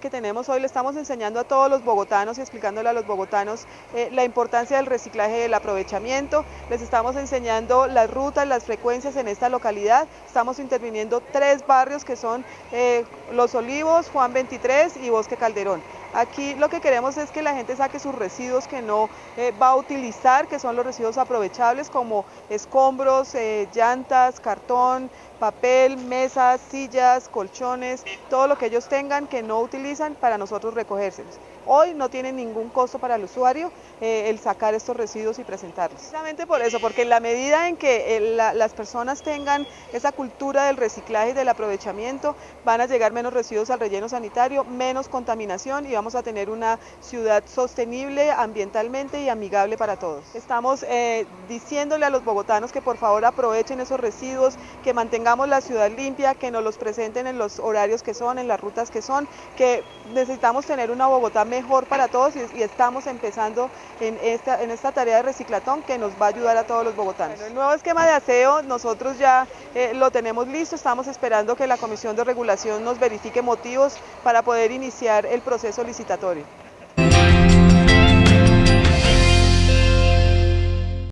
que tenemos hoy le estamos enseñando a todos los bogotanos y explicándole a los bogotanos eh, la importancia del reciclaje y del aprovechamiento. Les estamos enseñando las rutas, las frecuencias en esta localidad. Estamos interviniendo tres barrios que son eh, Los Olivos, Juan 23 y Bosque Calderón. Aquí lo que queremos es que la gente saque sus residuos que no eh, va a utilizar, que son los residuos aprovechables como escombros, eh, llantas, cartón, papel, mesas, sillas, colchones, todo lo que ellos tengan que no utilizan para nosotros recogérselos. Hoy no tiene ningún costo para el usuario eh, el sacar estos residuos y presentarlos. Precisamente por eso, porque en la medida en que las personas tengan esa cultura del reciclaje y del aprovechamiento, van a llegar menos residuos al relleno sanitario, menos contaminación y vamos a tener una ciudad sostenible ambientalmente y amigable para todos. Estamos eh, diciéndole a los bogotanos que por favor aprovechen esos residuos, que mantengamos la ciudad limpia, que nos los presenten en los horarios que son, en las rutas que son, que necesitamos tener una Bogotá mejor para todos y, estamos empezando en esta, tarea de reciclatón que nos va a ayudar a todos los bogotanos. el nuevo esquema de aseo nosotros ya eh, lo tenemos listo, estamos esperando que la Comisión de Regulación nos verifique motivos para poder iniciar el proceso licitatorio.